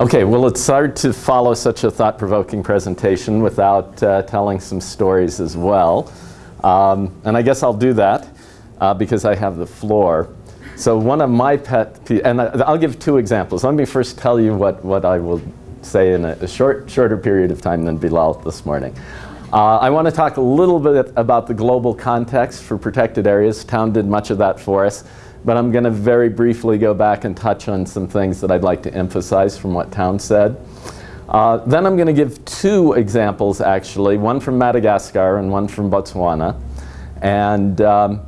Okay, well it's hard to follow such a thought-provoking presentation without uh, telling some stories as well. Um, and I guess I'll do that uh, because I have the floor. So one of my pet, peeves, and I'll give two examples. Let me first tell you what, what I will say in a, a short, shorter period of time than Bilal this morning. Uh, I want to talk a little bit about the global context for protected areas. Town did much of that for us. But I'm going to very briefly go back and touch on some things that I'd like to emphasize from what Town said. Uh, then I'm going to give two examples, actually, one from Madagascar and one from Botswana, and um,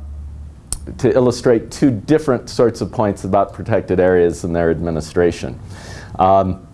to illustrate two different sorts of points about protected areas and their administration. Um,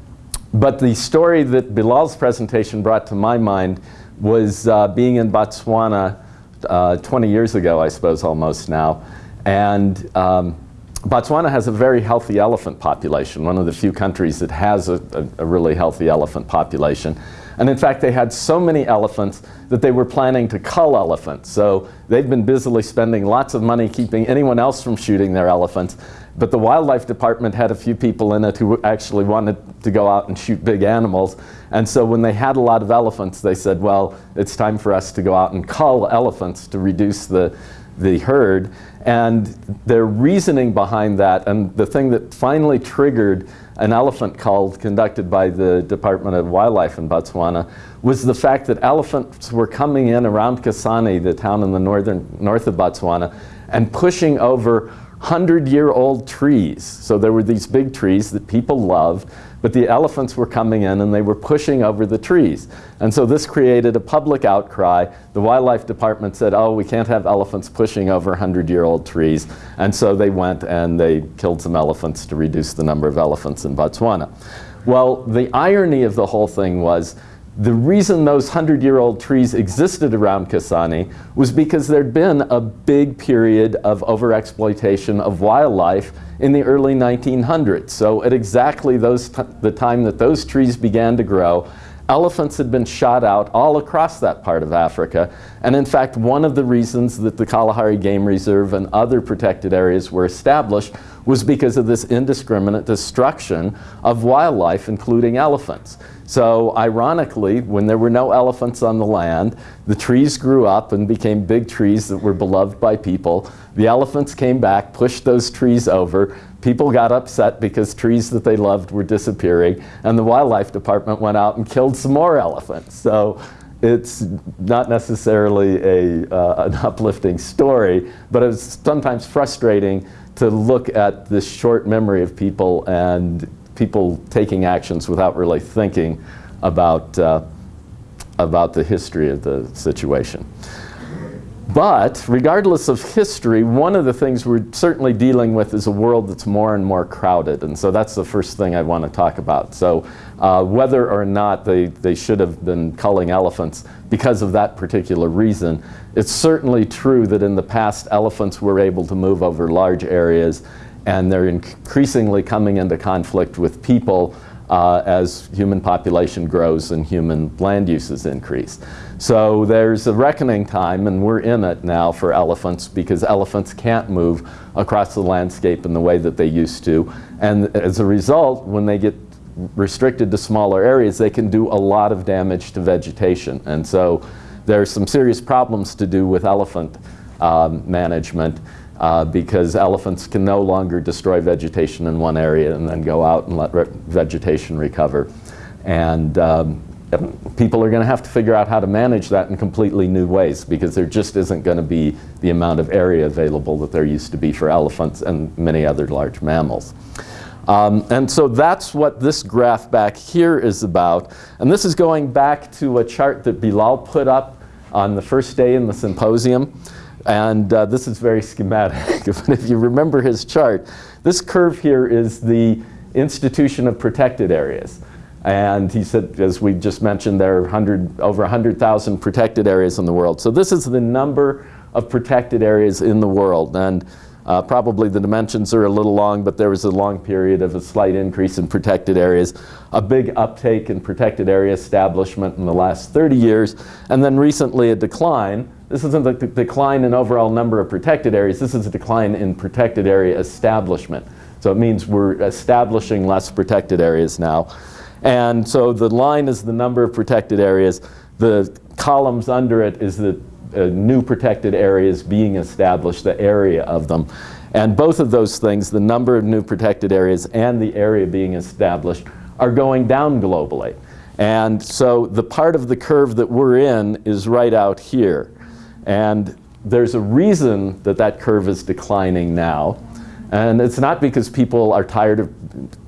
but the story that Bilal's presentation brought to my mind was uh, being in Botswana uh, 20 years ago, I suppose, almost now, and um, Botswana has a very healthy elephant population, one of the few countries that has a, a, a, really healthy elephant population. And in fact, they had so many elephants that they were planning to cull elephants. So they've been busily spending lots of money keeping anyone else from shooting their elephants. But the wildlife department had a few people in it who actually wanted to go out and shoot big animals. And so when they had a lot of elephants, they said, well, it's time for us to go out and cull elephants to reduce the, the herd. And their reasoning behind that, and the thing that finally triggered an elephant cull conducted by the Department of Wildlife in Botswana, was the fact that elephants were coming in around Kasane, the town in the northern north of Botswana, and pushing over 100-year-old trees. So there were these big trees that people loved, but the elephants were coming in and they were pushing over the trees. And so this created a public outcry. The wildlife department said, oh, we can't have elephants pushing over 100-year-old trees. And so they went and they killed some elephants to reduce the number of elephants in Botswana. Well, the irony of the whole thing was the reason those 100-year-old trees existed around Kasane was because there'd been a big period of overexploitation of wildlife in the early 1900s. So at exactly those the time that those trees began to grow, elephants had been shot out all across that part of Africa. And in fact, one of the reasons that the Kalahari Game Reserve and other protected areas were established was because of this indiscriminate destruction of wildlife, including elephants. So ironically, when there were no elephants on the land, the trees grew up and became big trees that were beloved by people. The elephants came back, pushed those trees over. People got upset because trees that they loved were disappearing. And the wildlife department went out and killed some more elephants. So it's not necessarily a, uh, an uplifting story, but it's sometimes frustrating to look at this short memory of people and people taking actions without really thinking about, uh, about the history of the situation. But regardless of history, one of the things we're certainly dealing with is a world that's more and more crowded. And so that's the first thing I want to talk about. So uh, whether or not they, they should have been culling elephants because of that particular reason, it's certainly true that in the past elephants were able to move over large areas and they're increasingly coming into conflict with people uh, as human population grows and human land uses increase. So there's a reckoning time, and we're in it now for elephants because elephants can't move across the landscape in the way that they used to. And as a result, when they get restricted to smaller areas, they can do a lot of damage to vegetation. And so there's some serious problems to do with elephant um, management uh, because elephants can no longer destroy vegetation in one area and then go out and let re vegetation recover. And um, people are going to have to figure out how to manage that in completely new ways because there just isn't going to be the amount of area available that there used to be for elephants and many other large mammals. Um, and so that's what this graph back here is about. And this is going back to a chart that Bilal put up on the first day in the symposium. And uh, this is very schematic. but if you remember his chart, this curve here is the institution of protected areas. And he said, as we just mentioned, there are 100, over 100,000 protected areas in the world. So this is the number of protected areas in the world. And uh, probably the dimensions are a little long, but there was a long period of a slight increase in protected areas, a big uptake in protected area establishment in the last 30 years, and then recently a decline this isn't the decline in overall number of protected areas, this is a decline in protected area establishment. So it means we're establishing less protected areas now. And so the line is the number of protected areas. The columns under it is the uh, new protected areas being established, the area of them. And both of those things, the number of new protected areas and the area being established, are going down globally. And so the part of the curve that we're in is right out here. And there's a reason that that curve is declining now. And it's not because people are tired of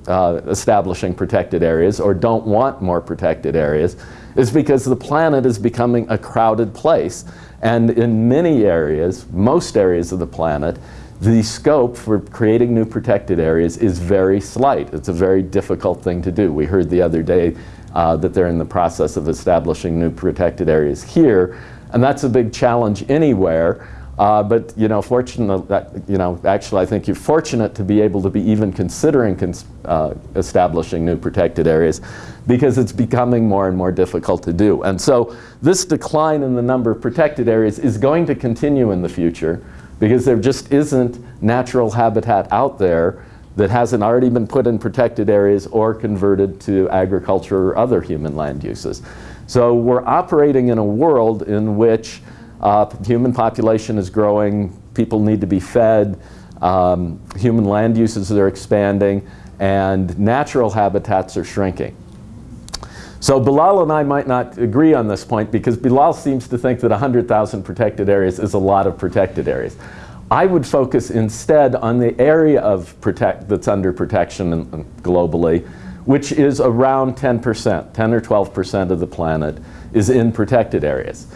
uh, establishing protected areas or don't want more protected areas. It's because the planet is becoming a crowded place. And in many areas, most areas of the planet, the scope for creating new protected areas is very slight. It's a very difficult thing to do. We heard the other day uh, that they're in the process of establishing new protected areas here. And that's a big challenge anywhere. Uh, but you know, fortunate that you know, actually, I think you're fortunate to be able to be even considering cons uh, establishing new protected areas, because it's becoming more and more difficult to do. And so, this decline in the number of protected areas is going to continue in the future, because there just isn't natural habitat out there that hasn't already been put in protected areas or converted to agriculture or other human land uses. So we're operating in a world in which uh, human population is growing, people need to be fed, um, human land uses are expanding, and natural habitats are shrinking. So Bilal and I might not agree on this point because Bilal seems to think that 100,000 protected areas is a lot of protected areas. I would focus instead on the area of protect that's under protection globally, which is around 10%, 10 or 12% of the planet is in protected areas.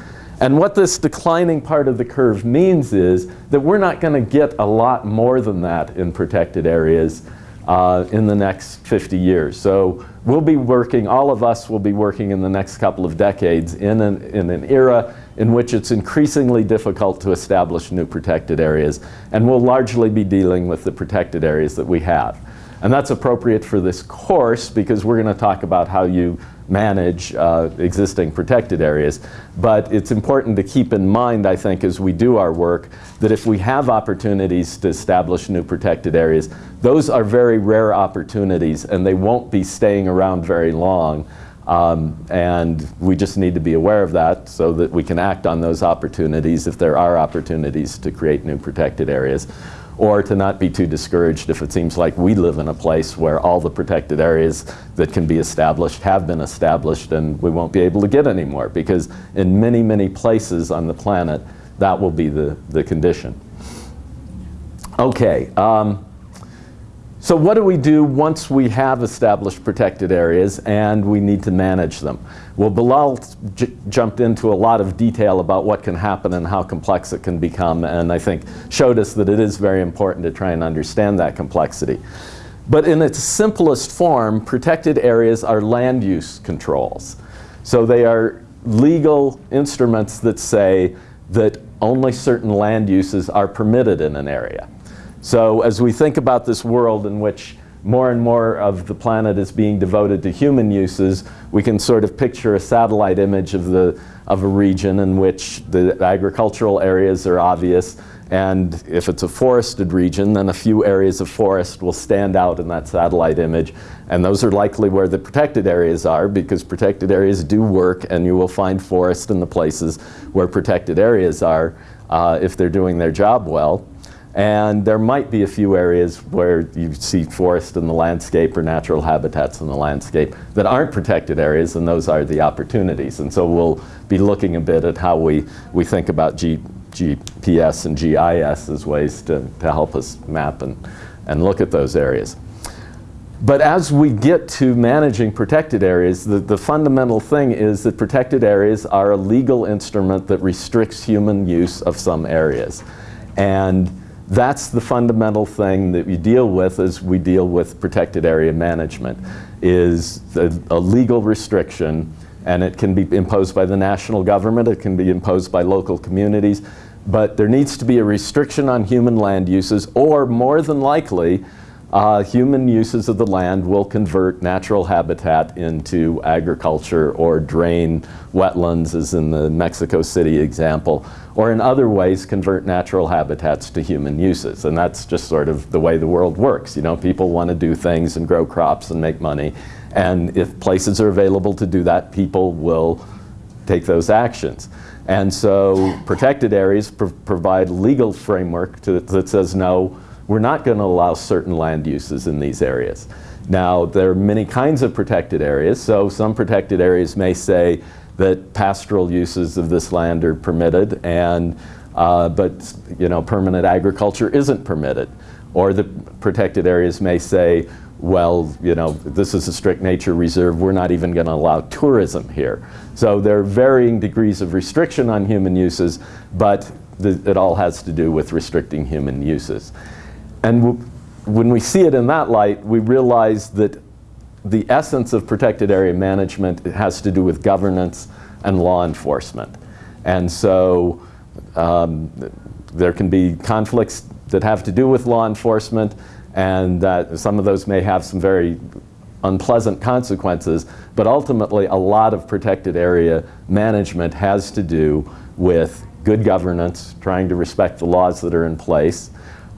And what this declining part of the curve means is that we're not going to get a lot more than that in protected areas uh, in the next 50 years. So we'll be working, all of us will be working in the next couple of decades in an, in an era in which it's increasingly difficult to establish new protected areas, and we'll largely be dealing with the protected areas that we have. And that's appropriate for this course because we're going to talk about how you manage uh, existing protected areas. But it's important to keep in mind, I think, as we do our work, that if we have opportunities to establish new protected areas, those are very rare opportunities and they won't be staying around very long. Um, and we just need to be aware of that so that we can act on those opportunities if there are opportunities to create new protected areas or to not be too discouraged if it seems like we live in a place where all the protected areas that can be established have been established and we won't be able to get any more because in many, many places on the planet that will be the, the condition. Okay. Um, so what do we do once we have established protected areas and we need to manage them? Well, Bilal jumped into a lot of detail about what can happen and how complex it can become, and I think showed us that it is very important to try and understand that complexity. But in its simplest form, protected areas are land use controls. So they are legal instruments that say that only certain land uses are permitted in an area. So as we think about this world in which more and more of the planet is being devoted to human uses, we can sort of picture a satellite image of, the, of a region in which the agricultural areas are obvious, and if it's a forested region, then a few areas of forest will stand out in that satellite image. And those are likely where the protected areas are because protected areas do work and you will find forest in the places where protected areas are uh, if they're doing their job well. And there might be a few areas where you see forest in the landscape or natural habitats in the landscape that aren't protected areas, and those are the opportunities. And so we'll be looking a bit at how we, we think about G, GPS and GIS as ways to, to help us map and, and look at those areas. But as we get to managing protected areas, the, the fundamental thing is that protected areas are a legal instrument that restricts human use of some areas. And that's the fundamental thing that we deal with as we deal with protected area management is a, a legal restriction and it can be imposed by the national government, it can be imposed by local communities, but there needs to be a restriction on human land uses or more than likely uh, human uses of the land will convert natural habitat into agriculture or drain wetlands, as in the Mexico City example, or in other ways convert natural habitats to human uses. And that's just sort of the way the world works. You know, people want to do things and grow crops and make money. And if places are available to do that, people will take those actions. And so protected areas pr provide legal framework to, that says no, we're not going to allow certain land uses in these areas. Now, there are many kinds of protected areas. So some protected areas may say that pastoral uses of this land are permitted, and uh, but you know, permanent agriculture isn't permitted. Or the protected areas may say, well, you know, this is a strict nature reserve, we're not even going to allow tourism here. So there are varying degrees of restriction on human uses, but it all has to do with restricting human uses. And when we see it in that light, we realize that the essence of protected area management has to do with governance and law enforcement. And so um, there can be conflicts that have to do with law enforcement and that some of those may have some very unpleasant consequences, but ultimately a lot of protected area management has to do with good governance, trying to respect the laws that are in place,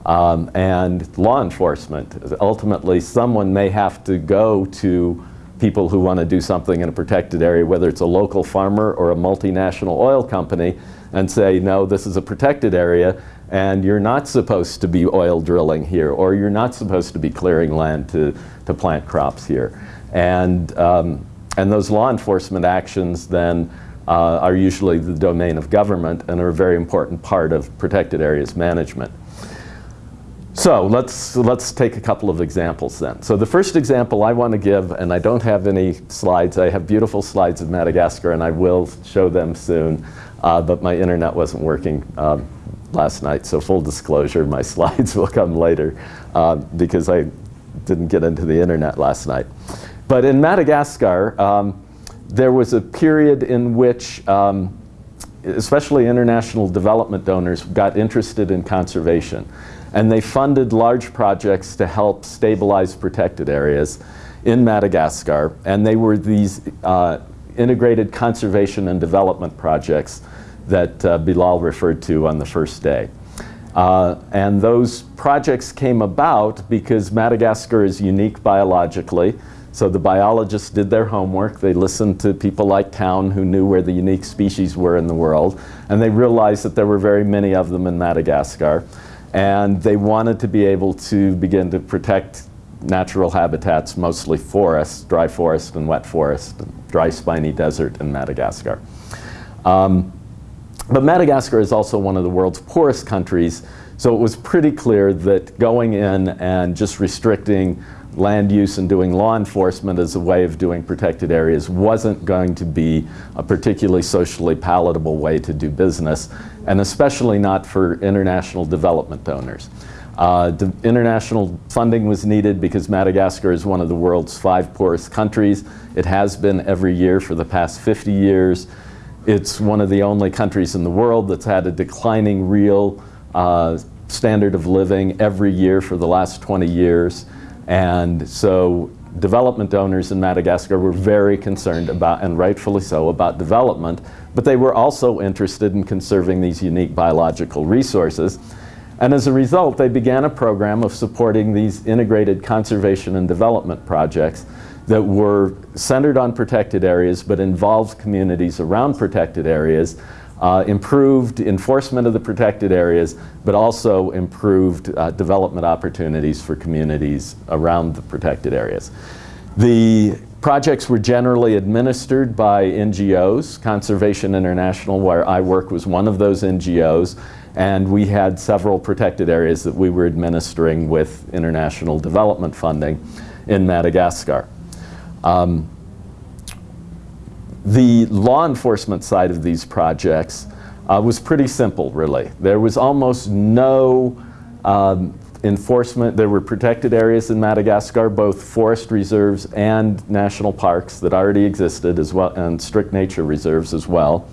um, and law enforcement. Ultimately, someone may have to go to people who want to do something in a protected area, whether it's a local farmer or a multinational oil company, and say, no, this is a protected area, and you're not supposed to be oil drilling here, or you're not supposed to be clearing land to, to plant crops here. And, um, and those law enforcement actions then uh, are usually the domain of government and are a very important part of protected areas management. So let's, let's take a couple of examples then. So the first example I want to give, and I don't have any slides, I have beautiful slides of Madagascar and I will show them soon, uh, but my internet wasn't working um, last night, so full disclosure, my slides will come later uh, because I didn't get into the internet last night. But in Madagascar, um, there was a period in which um, especially international development donors got interested in conservation. And they funded large projects to help stabilize protected areas in Madagascar. And they were these uh, integrated conservation and development projects that uh, Bilal referred to on the first day. Uh, and those projects came about because Madagascar is unique biologically. So the biologists did their homework. They listened to people like Town who knew where the unique species were in the world. And they realized that there were very many of them in Madagascar. And they wanted to be able to begin to protect natural habitats, mostly forests, dry forest and wet forest, dry spiny desert in Madagascar. Um, but Madagascar is also one of the world's poorest countries, so it was pretty clear that going in and just restricting land use and doing law enforcement as a way of doing protected areas wasn't going to be a particularly socially palatable way to do business and especially not for international development donors. Uh, international funding was needed because Madagascar is one of the world's five poorest countries. It has been every year for the past 50 years. It's one of the only countries in the world that's had a declining real uh, standard of living every year for the last 20 years. And so development donors in Madagascar were very concerned about, and rightfully so, about development but they were also interested in conserving these unique biological resources. And as a result, they began a program of supporting these integrated conservation and development projects that were centered on protected areas but involved communities around protected areas, uh, improved enforcement of the protected areas, but also improved uh, development opportunities for communities around the protected areas. The Projects were generally administered by NGOs. Conservation International, where I work, was one of those NGOs. And we had several protected areas that we were administering with international development funding in Madagascar. Um, the law enforcement side of these projects uh, was pretty simple, really. There was almost no um, enforcement, there were protected areas in Madagascar, both forest reserves and national parks that already existed as well, and strict nature reserves as well.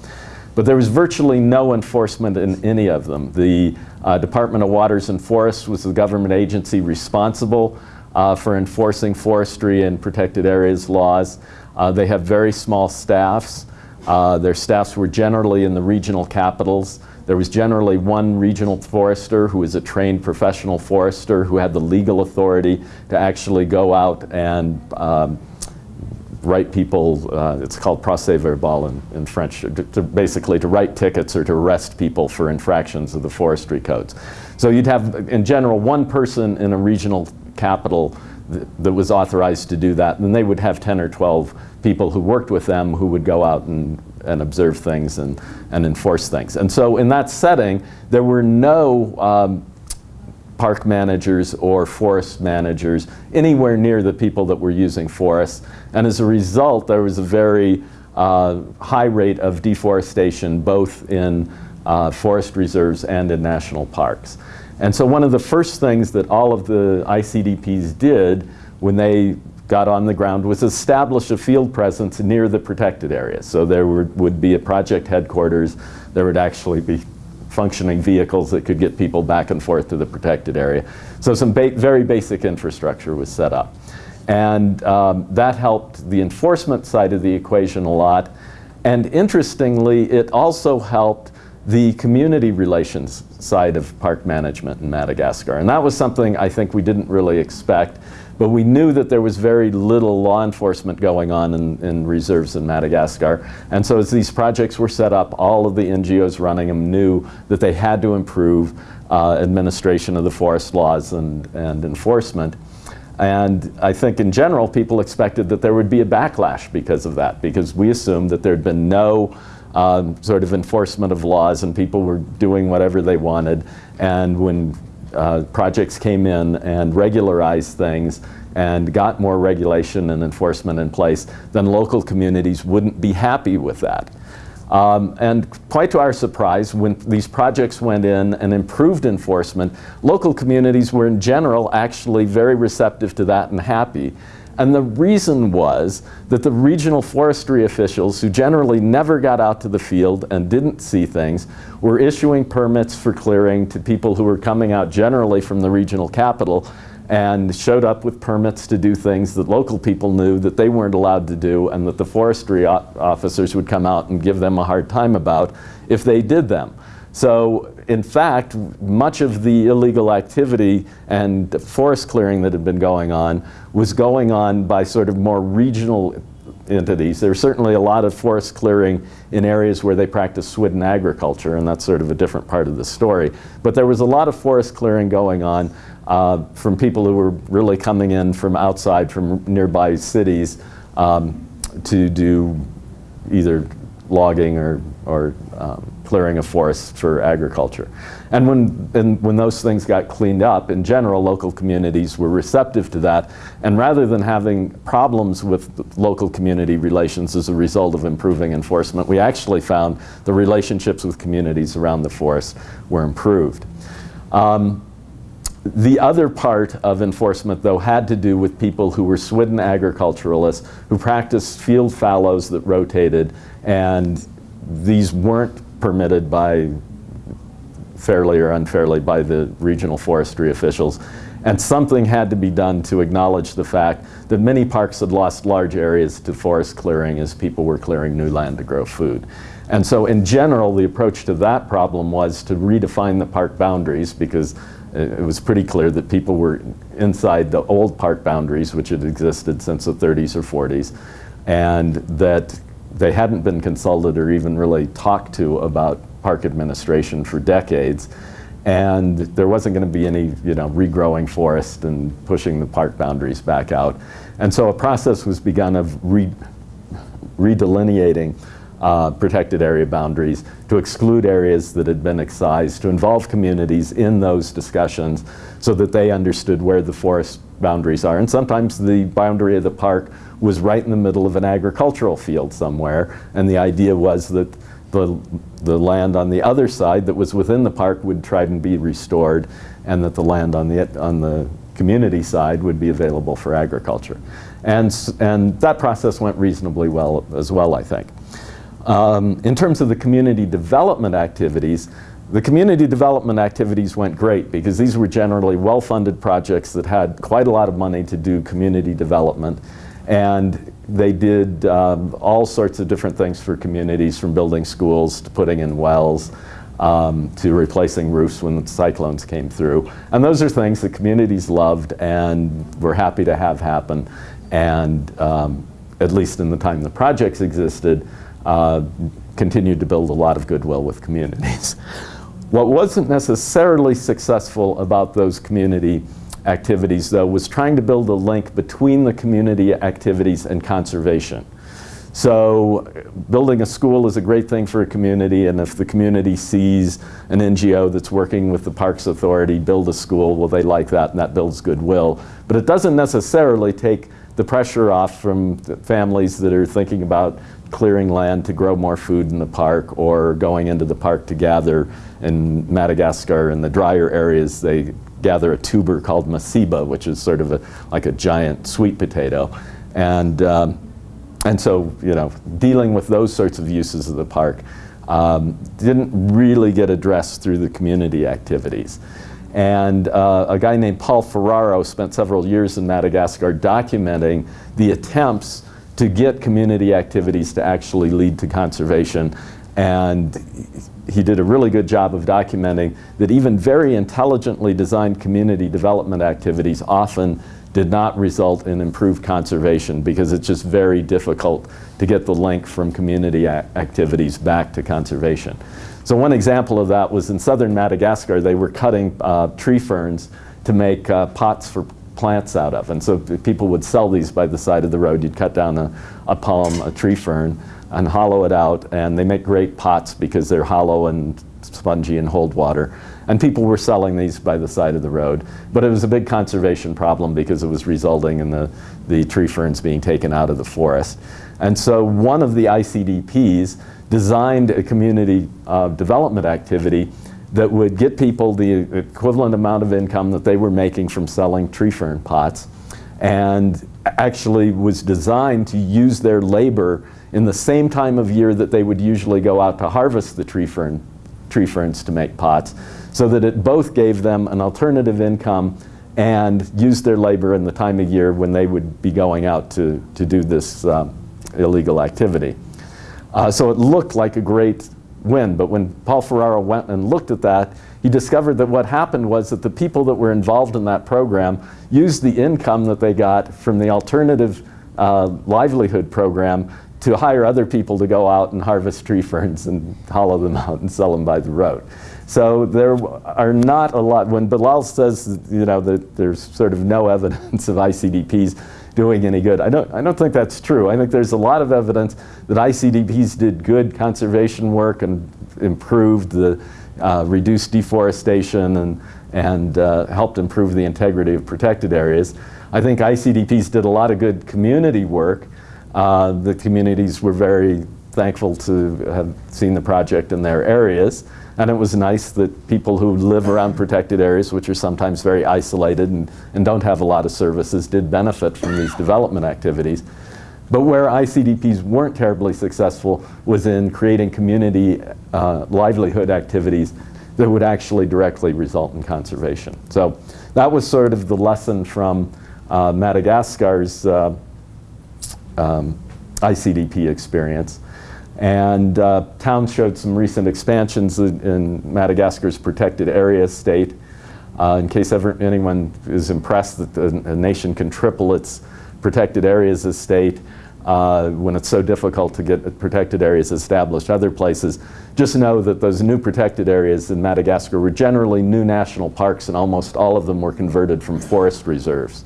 But there was virtually no enforcement in any of them. The uh, Department of Waters and Forests was the government agency responsible uh, for enforcing forestry and protected areas laws. Uh, they have very small staffs. Uh, their staffs were generally in the regional capitals. There was generally one regional forester who was a trained professional forester who had the legal authority to actually go out and um, write people, uh, it's called procès verbal in, in French, to, to basically to write tickets or to arrest people for infractions of the forestry codes. So you'd have, in general, one person in a regional capital th that was authorized to do that, and they would have 10 or 12 people who worked with them who would go out and, and observe things and, and enforce things. And so in that setting, there were no um, park managers or forest managers anywhere near the people that were using forests. And as a result, there was a very uh, high rate of deforestation both in uh, forest reserves and in national parks. And so one of the first things that all of the ICDPs did when they got on the ground was establish a field presence near the protected area. So there would, would be a project headquarters, there would actually be functioning vehicles that could get people back and forth to the protected area. So some ba very basic infrastructure was set up. And um, that helped the enforcement side of the equation a lot. And interestingly, it also helped the community relations side of park management in Madagascar. And that was something I think we didn't really expect. But we knew that there was very little law enforcement going on in, in, reserves in Madagascar. And so as these projects were set up, all of the NGOs running them knew that they had to improve uh, administration of the forest laws and, and enforcement. And I think in general, people expected that there would be a backlash because of that, because we assumed that there'd been no um, sort of enforcement of laws and people were doing whatever they wanted. And when uh, projects came in and regularized things and got more regulation and enforcement in place, then local communities wouldn't be happy with that. Um, and quite to our surprise, when these projects went in and improved enforcement, local communities were in general actually very receptive to that and happy. And the reason was that the regional forestry officials, who generally never got out to the field and didn't see things, were issuing permits for clearing to people who were coming out generally from the regional capital and showed up with permits to do things that local people knew that they weren't allowed to do and that the forestry officers would come out and give them a hard time about if they did them. So in fact, much of the illegal activity and forest clearing that had been going on was going on by sort of more regional entities. There's certainly a lot of forest clearing in areas where they practice Swidden agriculture, and that's sort of a different part of the story. But there was a lot of forest clearing going on uh, from people who were really coming in from outside, from nearby cities, um, to do either logging or, or um, clearing of forests for agriculture. And when, and when those things got cleaned up, in general, local communities were receptive to that. And rather than having problems with local community relations as a result of improving enforcement, we actually found the relationships with communities around the forest were improved. Um, the other part of enforcement, though, had to do with people who were Swidden agriculturalists who practiced field fallows that rotated, and these weren't permitted by fairly or unfairly by the regional forestry officials. And something had to be done to acknowledge the fact that many parks had lost large areas to forest clearing as people were clearing new land to grow food. And so in general, the approach to that problem was to redefine the park boundaries because it was pretty clear that people were inside the old park boundaries, which had existed since the 30s or 40s, and that they hadn't been consulted or even really talked to about park administration for decades. And there wasn't going to be any, you know, regrowing forest and pushing the park boundaries back out. And so a process was begun of re redelineating uh, protected area boundaries to exclude areas that had been excised, to involve communities in those discussions so that they understood where the forest boundaries are. And sometimes the boundary of the park was right in the middle of an agricultural field somewhere, and the idea was that the, the land on the other side that was within the park would try and be restored, and that the land on the, on the community side would be available for agriculture. And, and that process went reasonably well as well, I think. Um, in terms of the community development activities, The community development activities went great because these were generally well-funded projects that had quite a lot of money to do community development. And they did um, all sorts of different things for communities, from building schools to putting in wells um, to replacing roofs when the cyclones came through. And those are things that communities loved and were happy to have happen. And um, at least in the time the projects existed, uh, continued to build a lot of goodwill with communities. What wasn't necessarily successful about those community activities, though, was trying to build a link between the community activities and conservation. So building a school is a great thing for a community, and if the community sees an NGO that's working with the Parks Authority build a school, well, they like that, and that builds goodwill. But it doesn't necessarily take the pressure off from families that are thinking about clearing land to grow more food in the park or going into the park to gather in Madagascar in the drier areas they gather a tuber called masiba which is sort of a, like a giant sweet potato and um, and so you know dealing with those sorts of uses of the park um, didn't really get addressed through the community activities and uh, a guy named Paul Ferraro spent several years in Madagascar documenting the attempts to get community activities to actually lead to conservation. And he did a really good job of documenting that even very intelligently designed community development activities often did not result in improved conservation because it's just very difficult to get the link from community activities back to conservation. So one example of that was in southern Madagascar, they were cutting uh, tree ferns to make uh, pots for plants out of. And so people would sell these by the side of the road. You'd cut down a, a palm, a tree fern, and hollow it out. And they make great pots because they're hollow and spongy and hold water. And people were selling these by the side of the road. But it was a big conservation problem because it was resulting in the, the tree ferns being taken out of the forest. And so one of the ICDPs designed a community uh, development activity that would get people the equivalent amount of income that they were making from selling tree fern pots and actually was designed to use their labor in the same time of year that they would usually go out to harvest the tree, fern, tree ferns to make pots so that it both gave them an alternative income and used their labor in the time of year when they would be going out to, to do this uh, illegal activity. Uh, so it looked like a great win. But when Paul Ferraro went and looked at that, he discovered that what happened was that the people that were involved in that program used the income that they got from the alternative uh, livelihood program to hire other people to go out and harvest tree ferns and hollow them out and sell them by the road. So there are not a lot, when Bilal says you know, that there's sort of no evidence of ICDPs doing any good. I don't, I don't think that's true. I think there's a lot of evidence that ICDPs did good conservation work and improved the, uh, reduced deforestation and, and uh, helped improve the integrity of protected areas. I think ICDPs did a lot of good community work. Uh, the communities were very thankful to have seen the project in their areas. And it was nice that people who live around protected areas, which are sometimes very isolated and, and don't have a lot of services, did benefit from these development activities. But where ICDPs weren't terribly successful was in creating community uh, livelihood activities that would actually directly result in conservation. So that was sort of the lesson from uh, Madagascar's uh, um, ICDP experience. And uh, towns showed some recent expansions in, in Madagascar's protected area estate. Uh, in case ever anyone is impressed that the, a nation can triple its protected areas estate uh, when it's so difficult to get protected areas established other places, just know that those new protected areas in Madagascar were generally new national parks and almost all of them were converted from forest reserves.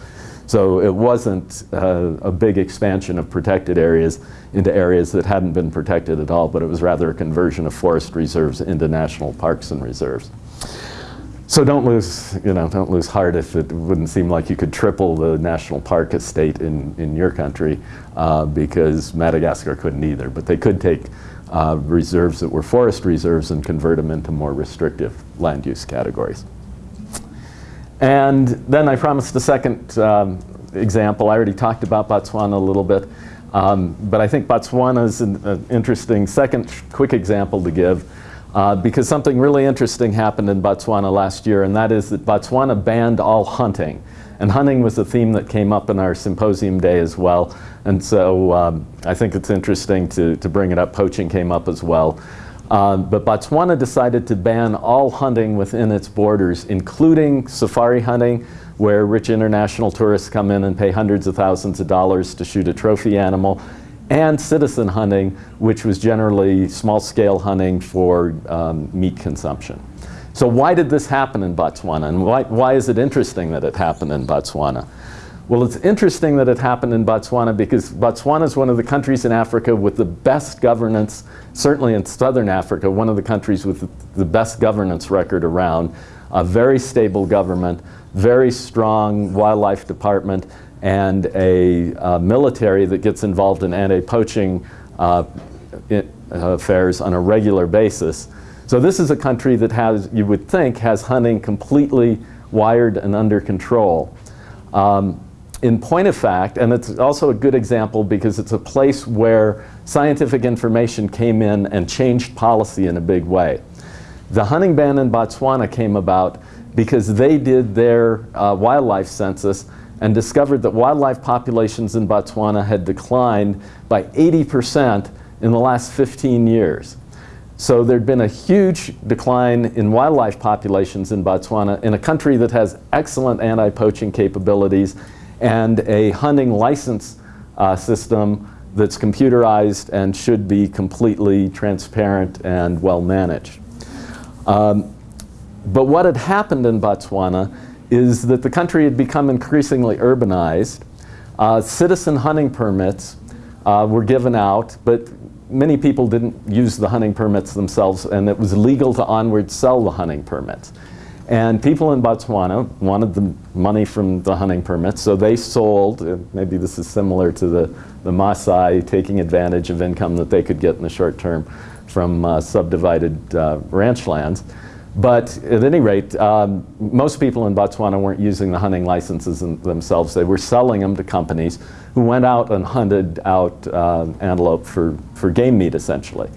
So it wasn't uh, a big expansion of protected areas into areas that hadn't been protected at all, but it was rather a conversion of forest reserves into national parks and reserves. So don't lose, you know, don't lose heart if it wouldn't seem like you could triple the national park estate in, in your country uh, because Madagascar couldn't either. But they could take uh, reserves that were forest reserves and convert them into more restrictive land use categories. And then I promised a second um, example. I already talked about Botswana a little bit, um, but I think Botswana is an, an, interesting second quick example to give. uh, because something really interesting happened in Botswana last year, and that is that Botswana banned all hunting. And hunting was a theme that came up in our symposium day as well. And so um, I think it's interesting to, to bring it up. Poaching came up as well. Uh, but Botswana decided to ban all hunting within its borders, including safari hunting, where rich international tourists come in and pay hundreds of thousands of dollars to shoot a trophy animal, and citizen hunting, which was generally small-scale hunting for um, meat consumption. So why did this happen in Botswana, and why, why is it interesting that it happened in Botswana? Well, it's interesting that it happened in Botswana because Botswana is one of the countries in Africa with the best governance, certainly in southern Africa, one of the countries with the best governance record around, a very stable government, very strong wildlife department and a uh, military that gets involved in anti-poaching uh, affairs on a regular basis. So this is a country that has, you would think, has hunting completely wired and under control. Um, in point of fact, and it's also a good example because it's a place where scientific information came in and changed policy in a big way. The hunting ban in Botswana came about because they did their uh, wildlife census and discovered that wildlife populations in Botswana had declined by 80% in the last 15 years. So there'd been a huge decline in wildlife populations in Botswana in a country that has excellent anti-poaching capabilities and a hunting license uh, system that's computerized and should be completely transparent and well managed. Um, but what had happened in Botswana is that the country had become increasingly urbanized. Uh, citizen hunting permits uh, were given out, but many people didn't use the hunting permits themselves, and it was legal to onward sell the hunting permits. And people in Botswana wanted the money from the hunting permits, so they sold, uh, maybe this is similar to the, the Maasai taking advantage of income that they could get in the short term from uh, subdivided uh, ranch lands. But at any rate, um, most people in Botswana weren't using the hunting licenses themselves. They were selling them to companies who went out and hunted out uh, antelope for, for game meat, essentially.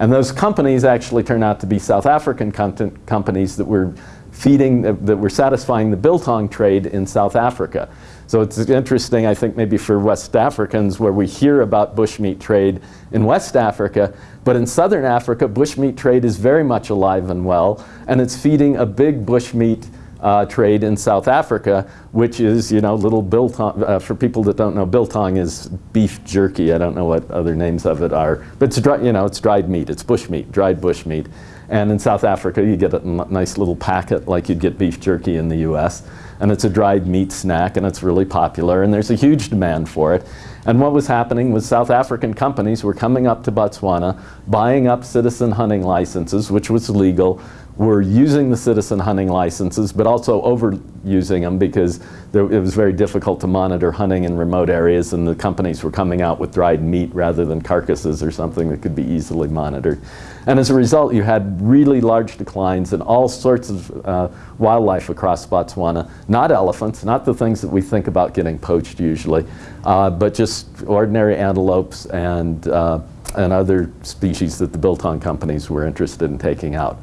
And those companies actually turned out to be South African companies that were feeding, uh, that were satisfying the biltong trade in South Africa. So it's interesting, I think, maybe for West Africans where we hear about bushmeat trade in West Africa, but in Southern Africa, bushmeat trade is very much alive and well, and it's feeding a big bushmeat uh, trade in South Africa, which is, you know, little biltong, uh, for people that don't know, biltong is beef jerky. I don't know what other names of it are, but it's, dry, you know, it's dried meat, it's bushmeat, dried bushmeat. And in South Africa, you get a nice little packet like you'd get beef jerky in the US and it's a dried meat snack and it's really popular and there's a huge demand for it. And what was happening was South African companies were coming up to Botswana, buying up citizen hunting licenses, which was legal, were using the citizen hunting licenses, but also overusing them because there, it was very difficult to monitor hunting in remote areas and the companies were coming out with dried meat rather than carcasses or something that could be easily monitored. And as a result, you had really large declines in all sorts of uh, wildlife across Botswana, not elephants, not the things that we think about getting poached usually, uh, but just ordinary antelopes and, uh, and other species that the biltong companies were interested in taking out.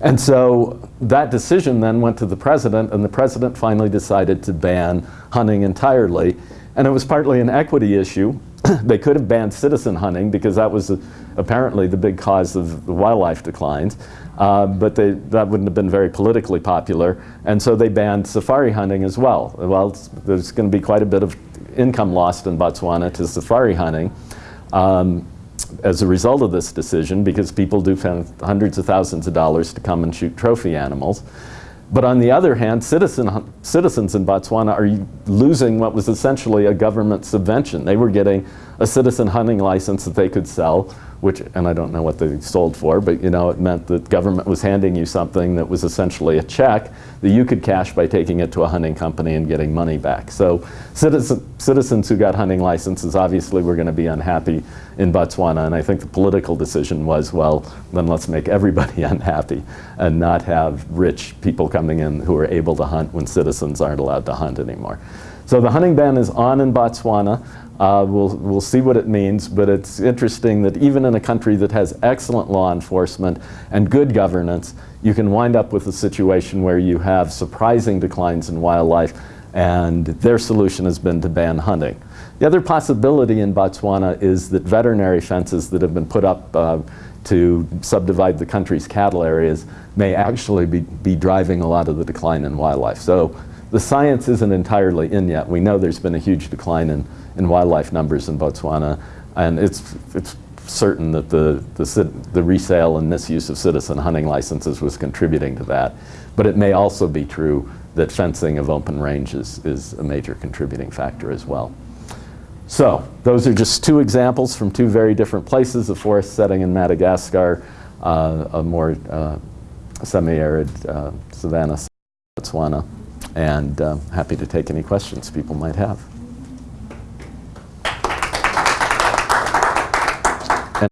And so that decision then went to the president, and the president finally decided to ban hunting entirely. And it was partly an equity issue. they could have banned citizen hunting because that was a, apparently the big cause of the wildlife declines. Uh, but they, that wouldn't have been very politically popular. And so they banned safari hunting as well. Well, there's going to be quite a bit of income lost in Botswana to safari hunting. Um, as a result of this decision because people do spend hundreds of thousands of dollars to come and shoot trophy animals. But on the other hand, citizen, citizens in Botswana are losing what was essentially a government subvention. They were getting a citizen hunting license that they could sell which, and I don't know what they sold for, but you know, it meant that government was handing you something that was essentially a check that you could cash by taking it to a hunting company and getting money back. So citizen, citizens who got hunting licenses obviously were going to be unhappy in Botswana, and I think the political decision was, well, then let's make everybody unhappy and not have rich people coming in who are able to hunt when citizens aren't allowed to hunt anymore. So the hunting ban is on in Botswana. Uh, we'll, we'll see what it means, but it's interesting that even in a country that has excellent law enforcement and good governance, you can wind up with a situation where you have surprising declines in wildlife, and their solution has been to ban hunting. The other possibility in Botswana is that veterinary fences that have been put up uh, to subdivide the country's cattle areas may actually be, be driving a lot of the decline in wildlife. So the science isn't entirely in yet. We know there's been a huge decline in, in wildlife numbers in Botswana, and it's, it's certain that the, the, the resale and misuse of citizen hunting licenses was contributing to that. But it may also be true that fencing of open ranges is a major contributing factor as well. So those are just two examples from two very different places, a forest setting in Madagascar, uh, a more uh, semi-arid uh, savanna, Botswana, and uh, happy to take any questions people might have.